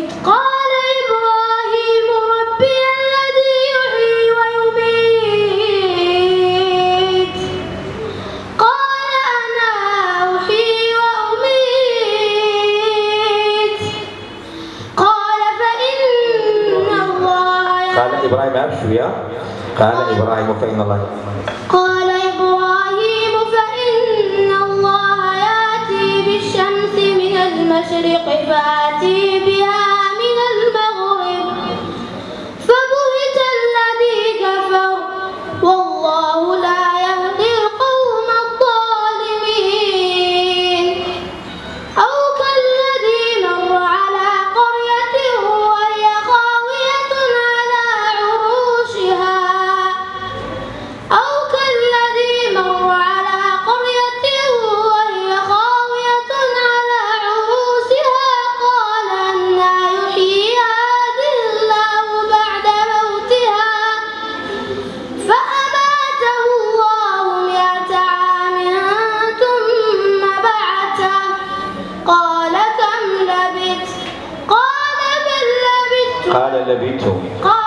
إذ قال إبراهيم ربي الذي يحيي ويميت. قال أنا أحيي وأميت. قال فإن الله قال إبراهيم أبشر يا. قال إبراهيم فإن الله قال إبراهيم فإن الله يأتي بالشمس من المشرق فأتي بها قال لبثت قال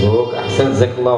حسبك أحسن. جزاك الله